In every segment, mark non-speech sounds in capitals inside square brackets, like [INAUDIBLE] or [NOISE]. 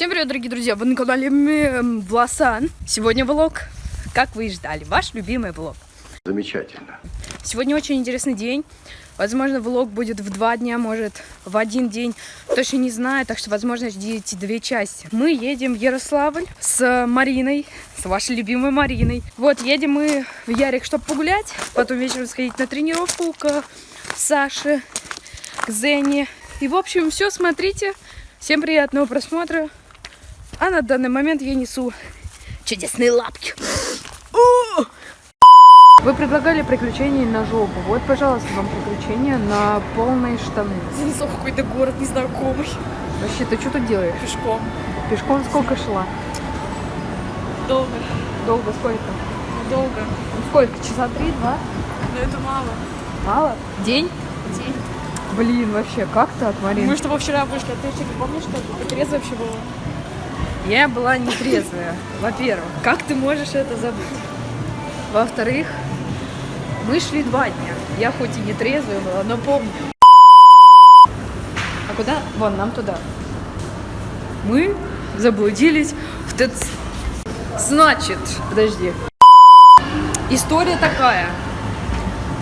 Всем привет, дорогие друзья! Вы на канале Власан. Сегодня влог, как вы и ждали, ваш любимый влог. Замечательно. Сегодня очень интересный день. Возможно, влог будет в два дня, может, в один день. Точно не знаю, так что, возможно, ждите две части. Мы едем в Ярославль с Мариной, с вашей любимой Мариной. Вот, едем мы в Ярик, чтобы погулять, потом вечером сходить на тренировку к Саше, к Зене. И, в общем, все, смотрите. Всем приятного просмотра. А на данный момент я несу чудесные лапки. О! Вы предлагали приключения на жопу. Вот, пожалуйста, вам приключения на полные штаны. Занесла в какой-то город незнакомый. Вообще, ты что тут делаешь? Пешком. Пешком сколько шла? Долго. Долго сколько? Долго. Ну, сколько? Часа три, два? Но это мало. Мало? День? День. Блин, вообще, как ты от Марины? Мы с тобой вчера вышли, а ты что, не помнишь, что ты трезво вообще было? Я была нетрезвая, во-первых. Как ты можешь это забыть? Во-вторых, мы шли два дня. Я хоть и не трезвая была, но помню. А куда? Вон, нам туда. Мы заблудились в ТЦ. Значит, подожди. История такая.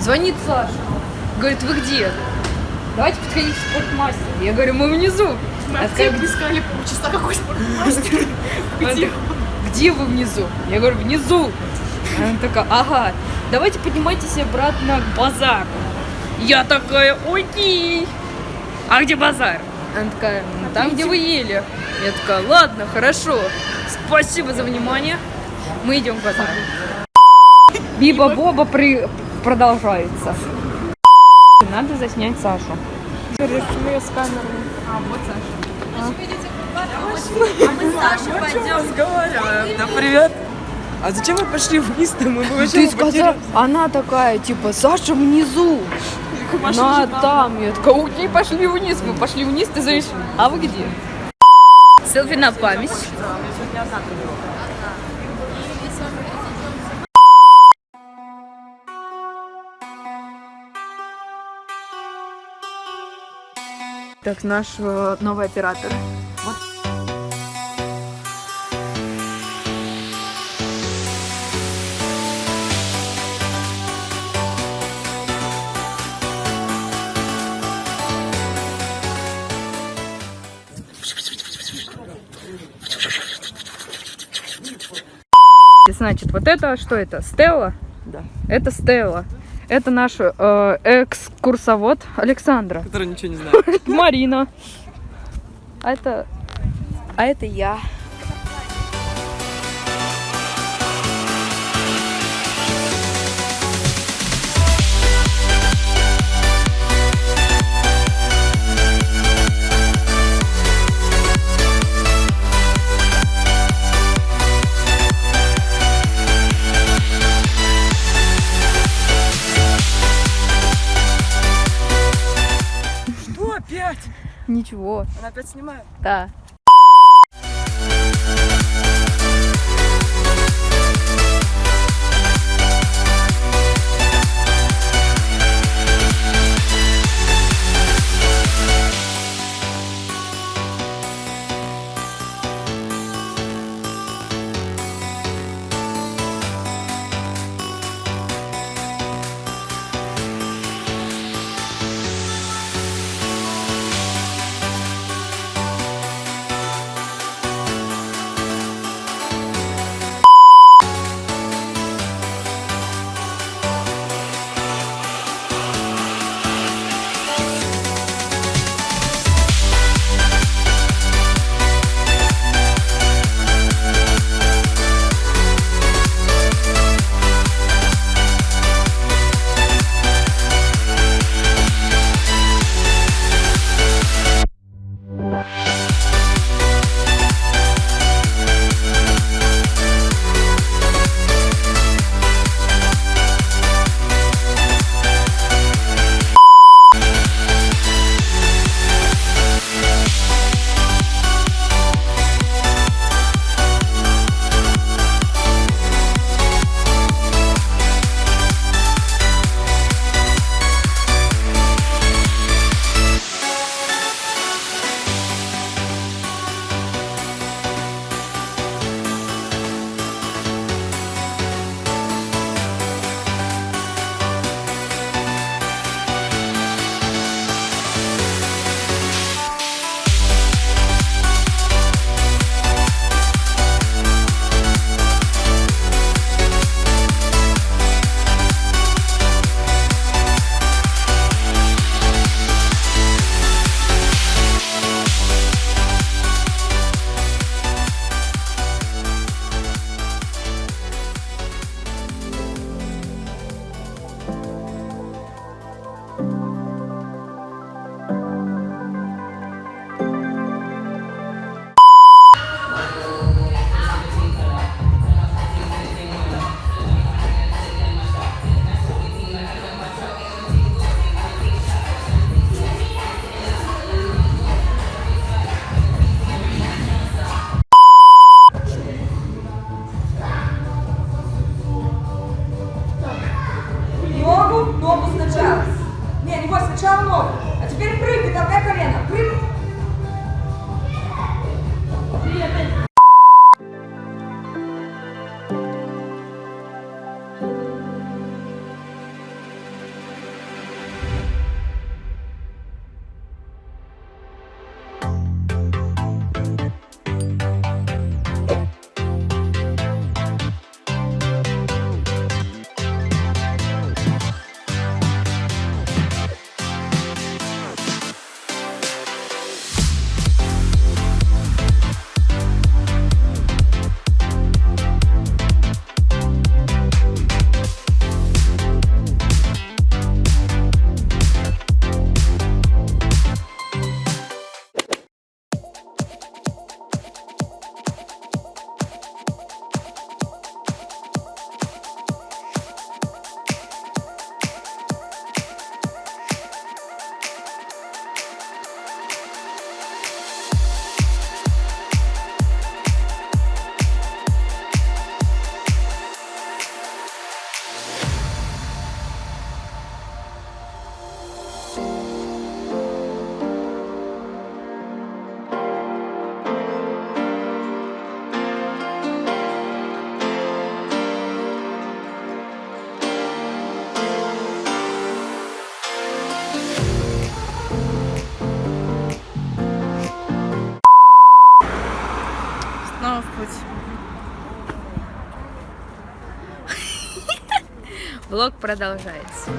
Звонит Саша. Говорит, вы где? Давайте подходите в спортмастер. Я говорю, мы внизу. Мы А как- искали полчаса, какой спортмастер. Она Где? Где вы внизу? Я говорю, внизу. Она такая, ага, давайте поднимайтесь обратно к базару. Я такая, окей. А где базар? Она такая, «Ну, там, где вы ели. Я такая, ладно, хорошо. Спасибо за внимание. Мы идем к базару. [LAUGHS] Биба-боба при... продолжается. Надо заснять Сашу. Ее с камерой. А, вот Саша. Разговариваем. Да привет. А зачем мы пошли вниз-то? Мы вообще Ты сказала, потерялись. она такая, типа, Саша внизу. На там. Я такая, окей, пошли вниз. Мы пошли вниз, ты знаешь, а вы где? Селфи на память. Так, наш новый оператор. Значит, вот это что это? Стелла? Да. Это Стелла. Это наш э, экскурсовод Александра. Который ничего не знает. [LAUGHS] Марина. А это... А это я. Ничего. Она опять снимает? Да. Влог продолжается.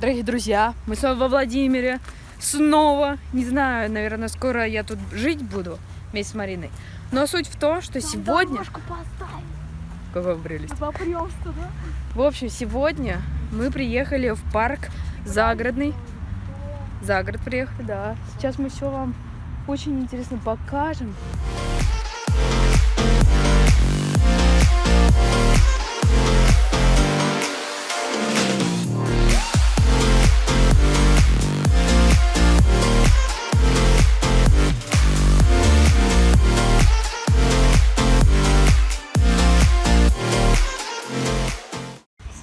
Дорогие друзья, мы снова во Владимире. Снова. Не знаю, наверное, скоро я тут жить буду вместе с Мариной. Но суть в том, что сегодня... Какой прелесть. Попрёмся туда. В общем, сегодня мы приехали в парк загородный. За город приехали, да. Сейчас мы все вам очень интересно покажем.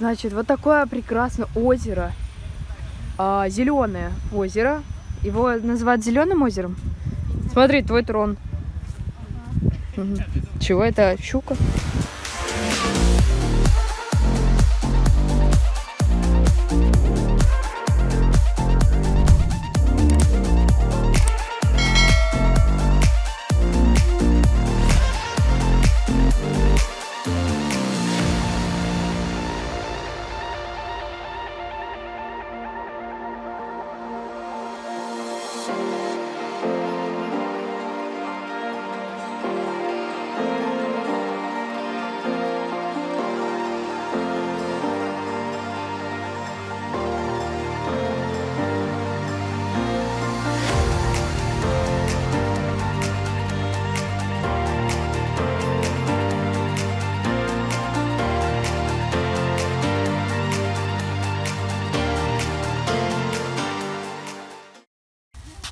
Значит, вот такое прекрасное озеро. зеленое озеро. Его называют зеленым озером. Смотри, твой трон. Чего это? Щука?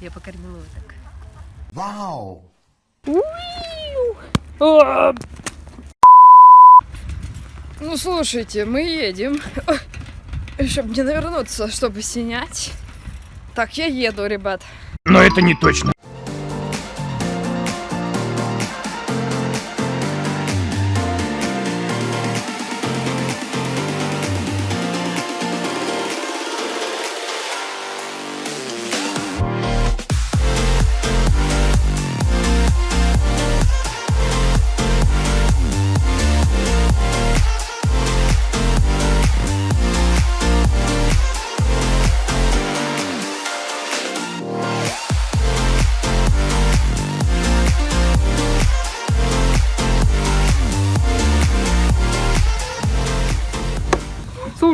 Я покормила его так. Wow. А! Ну, слушайте, мы едем. [LAUGHS] Чтобы не навернуться, чтобы снять. Так, я еду, ребят. Но это не точно.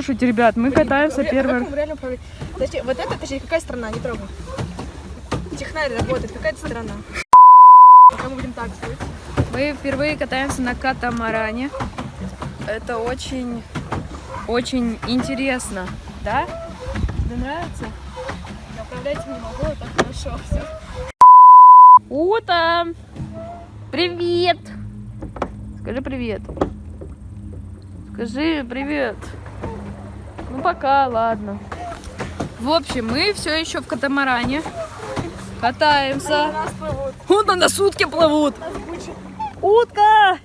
Слушайте, ребят, мы катаемся первый Как мы реально управлять? Подожди, вот это, точнее, какая страна? Не трогай. Технарь работает, какая-то страна. Пока мы будем так сделать. Мы впервые катаемся на катамаране. Это очень, очень интересно, да? Тебе нравится? Отправляйте не могу, а так хорошо. Все. Ута! Привет! Скажи привет. Скажи привет. Ну пока, ладно. В общем, мы все еще в катамаране. Катаемся. Нас плывут. Вон на сутки плывут. Утка!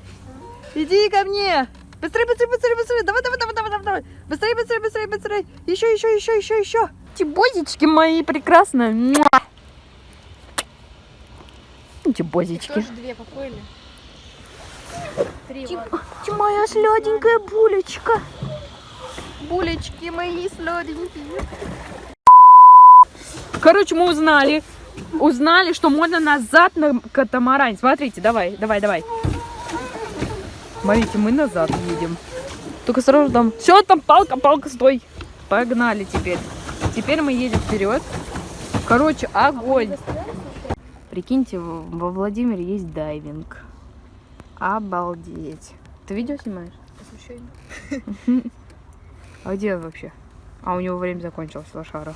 Иди ко мне! Быстрее, быстрее, быстрее, быстрее! Давай, давай, давай, давай, давай! Быстрее, быстрее, быстрее, быстрее! Еще, еще, еще, еще, еще! Тибозички мои прекрасные! Муа! Тибозички. Тоже две поплыли. Три. Ты моя сладенькая булечка. Булечки мои сладенькие. Короче, мы узнали. Узнали, что можно назад на катамаране. Смотрите, давай, давай, давай. Смотрите, мы назад едем. Только сразу там. Все, там палка, палка, стой. Погнали теперь. Теперь мы едем вперед. Короче, огонь. Прикиньте, во Владимире есть дайвинг. Обалдеть. Ты видео снимаешь? Освещение. [LAUGHS] А где он вообще? А у него время закончилось, лошара.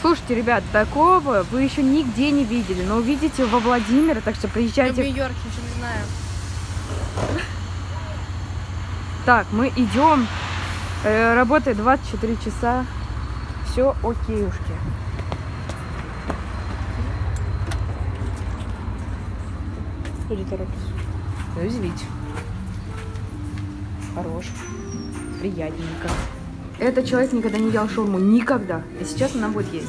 Слушайте, ребят, такого вы еще нигде не видели, но увидите во Владимире, так что Я в приезжайте. Нью-Йорке ничего не знаю. Так, мы идем. Э, работает 24 часа. Все окейушки. Люди торопятся. Ну, извините. Хорош. Приятненько. Этот человек никогда не ел шаурму. Никогда. И сейчас она будет есть.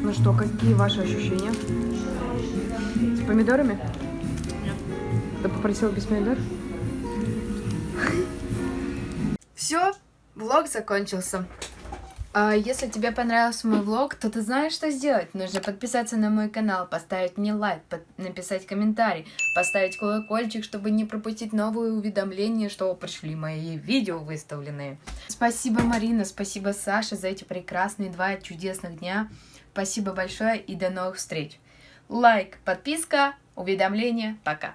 Ну что, какие ваши ощущения? С помидорами? Нет. Ты попросил без помидор? Все, влог закончился. А если тебе понравился мой влог, то ты знаешь, что сделать. Нужно подписаться на мой канал, поставить мне лайк, под- написать комментарий, поставить колокольчик, чтобы не пропустить новые уведомления, что пришли мои видео выставленные. Спасибо, Марина, спасибо, Саша, за эти прекрасные два чудесных дня. Спасибо большое и до новых встреч. Лайк, подписка, уведомления. Пока.